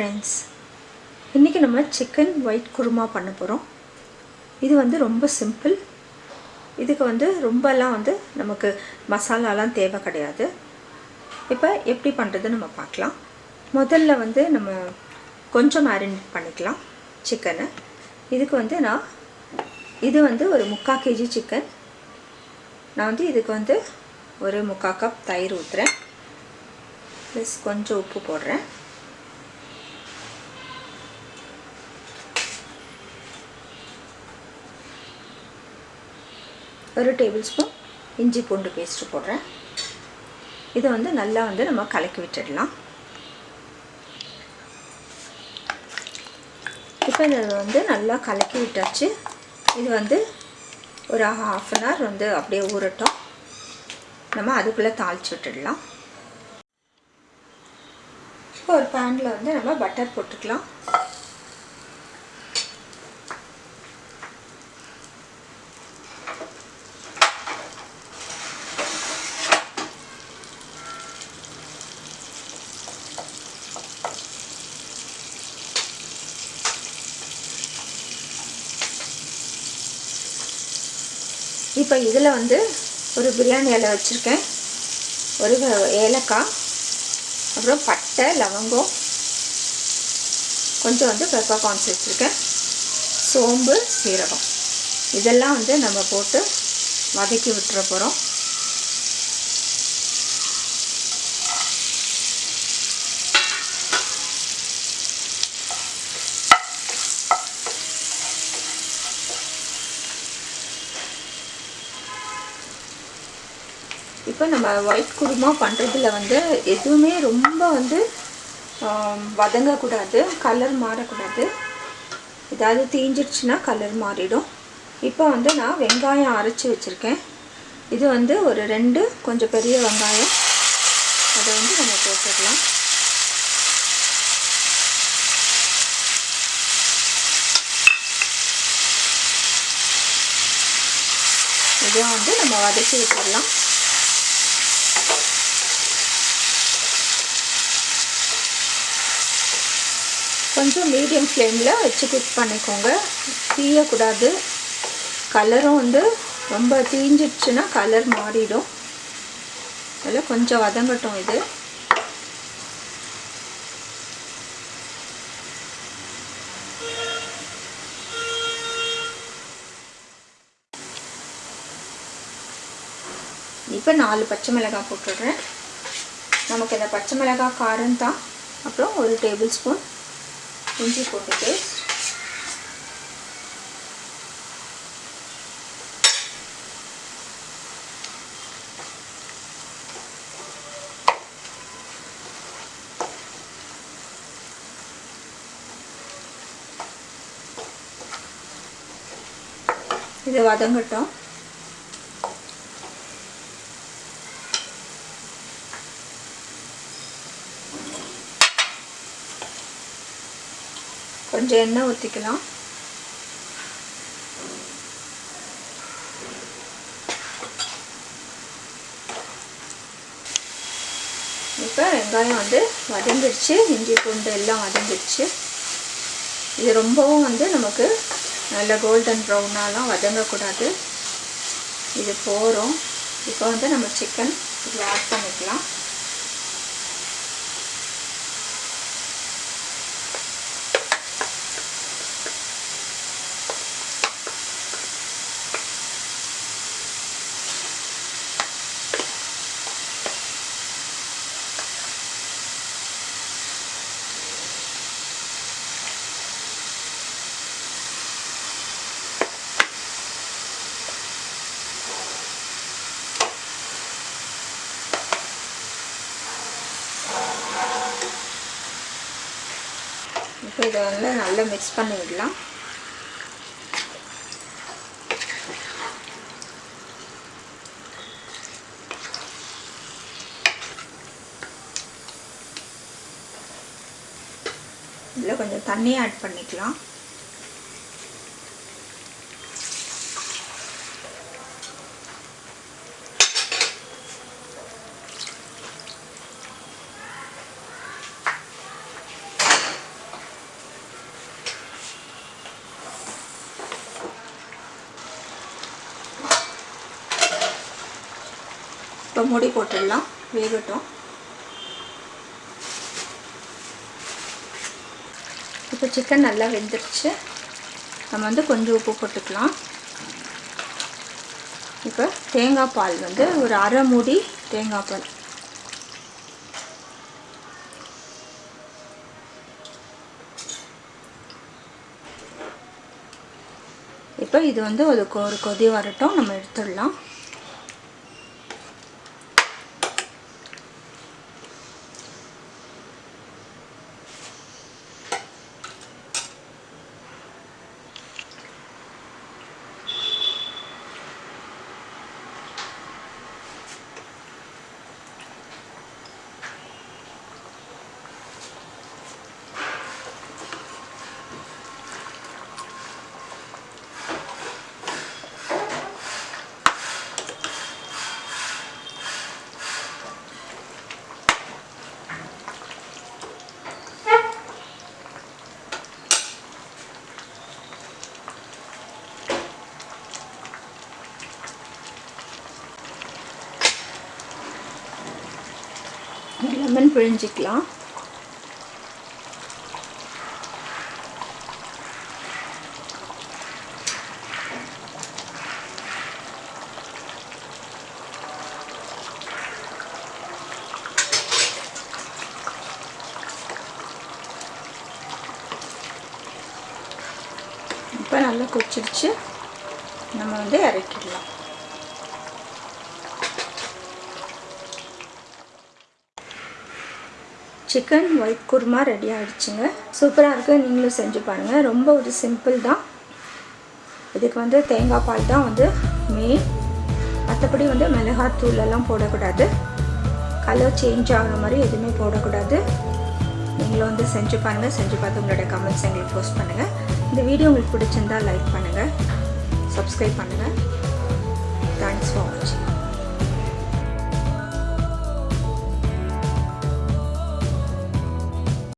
Friends இன்றைக்கி நம்ம chicken white kurma பண்ண போகிறோம் இது வந்து ரொம்ப சிம்பிள் இதுக்கு வந்து ரொம்பலாம் வந்து நமக்கு மசாலாலாம் தேவை கிடையாது. இப்போ எப்படி பண்ணுறது நம்ம பார்க்கலாம். முதல்ல வந்து நம்ம கொஞ்சம் மேரினேட் பண்ணிக்கலாம் சிக்கனை இதுக்கு வந்து நான் இது வந்து ஒரு முக்கால் கேஜி சிக்கன் நான் வந்து இதுக்கு வந்து ஒரு முக்கால் கப் தயிர் ஊற்றுறேன் ப்ளஸ் கொஞ்சம் உப்பு போடுறேன். ஒரு டேபிள் ஸ்பூன் இஞ்சி பூண்டு பேஸ்ட்டு போடுறேன். இதை வந்து நல்லா வந்து நம்ம கலக்கி விட்டுடலாம். இப்போ இதை வந்து நல்லா கலக்கி விட்டாச்சு. இது வந்து ஒரு ஹாஃப் அன் ஹவர் வந்து அப்படியே ஊறட்டும். நம்ம அதுக்குள்ளே தாளித்து விட்டுடலாம். இப்போ ஒரு பேனில் வந்து நம்ம பட்டர் போட்டுக்கலாம். இப்போ இதில் வந்து ஒரு பிரியாணி இலை வச்சுருக்கேன். ஒரு ஏலக்காய் அப்புறம் பட்டை லவங்கம் கொஞ்சம் வந்து பெப்பர்கார்ன்ஸ் வச்சுருக்கேன். சோம்பு சீரகம். இதெல்லாம் வந்து நம்ம போட்டு வதக்கி விட்டுற போகிறோம். இப்போ நம்ம ஒயிட் குருமா பண்ணுறதுல வந்து எதுவுமே ரொம்ப வந்து வதங்கக்கூடாது கலர் மாறக்கூடாது. ஏதாவது தீஞ்சிடுச்சுன்னா கலர் மாறிடும். இப்போ வந்து நான் வெங்காயம் அரைச்சி வச்சுருக்கேன். இது வந்து ஒரு ரெண்டு கொஞ்சம் பெரிய வெங்காயம். அதை வந்து நம்ம போட்டுடலாம். இதை வந்து நம்ம வதக்கி விட்டுடலாம் கொஞ்சம் மீடியம் ஃப்ளேமில் வச்சு குக் பண்ணிக்கோங்க. தீயக்கூடாது கலரும் வந்து ரொம்ப தீஞ்சிடுச்சுன்னா கலர் மாறிடும். அதில் கொஞ்சம் வதங்கட்டும் இது. இப்போ நாலு பச்சை மிளகாய் போட்டுடுறேன். நமக்கு இந்த பச்சை மிளகாய் காரம் தான் அப்புறம் ஒரு டேபிள் ஸ்பூன் இஞ்சி பூண்டு பேஸ்ட் இது வதங்கட்டும். கொஞ்சம் எண்ணெய் ஊற்றிக்கலாம் இப்போ வெங்காயம் வந்து வதங்கிடுச்சு. இஞ்சி பூண்டு எல்லாம் வதங்கிடுச்சு. இது ரொம்பவும் வந்து நமக்கு நல்ல கோல்டன் ப்ரௌனாலாம் வதங்கக்கூடாது. இது போகிறோம் இப்போ வந்து நம்ம சிக்கன் இதில் ஆட் பண்ணிக்கலாம். இப்போ இதை வந்து நல்லா மிக்ஸ் பண்ணி விடலாம் இதில் கொஞ்சம் தண்ணி ஆட் பண்ணிக்கலாம். இப்போ மூடி போட்டுடலாம். வேகட்டும். இப்போ சிக்கன் நல்லா வெந்துருச்சு. நம்ம வந்து கொஞ்சம் உப்பு போட்டுக்கலாம். இப்போ தேங்காய் பால் வந்து ஒரு அரை மூடி தேங்காய் பால். இப்போ இது வந்து ஒரு கொ- ஒரு கொதி வரட்டும். நம்ம எடுத்துடலாம். லெமன் பிழிஞ்சிக்கலாம். இப்போ நல்லா கொச்சிடுச்சு நம்ம வந்து இறக்கிடலாம். சிக்கன் ஒயிட் குருமா ரெடி ஆகிடுச்சுங்க சூப்பராக இருக்குது நீங்களும் செஞ்சு பாருங்கள் ரொம்ப ஒரு சிம்பிள் தான். இதுக்கு வந்து தேங்காய் பால் தான் வந்து மெயின் மற்றபடி வந்து மிளகாத்தூள் எல்லாம் போடக்கூடாது. கலர் சேஞ்ச் ஆகிற மாதிரி எதுவுமே போடக்கூடாது. நீங்களும் வந்து செஞ்சு பாருங்கள் செஞ்சு பார்த்து உங்களோட கமெண்ட்ஸ் எங்களுக்கு போஸ்ட் பண்ணுங்கள் இந்த வீடியோ உங்களுக்கு பிடிச்சிருந்தா லைக் பண்ணுங்கள் சப்ஸ்கிரைப் பண்ணுங்கள் தேங்க்ஸ் ஃபார் வாட்சிங்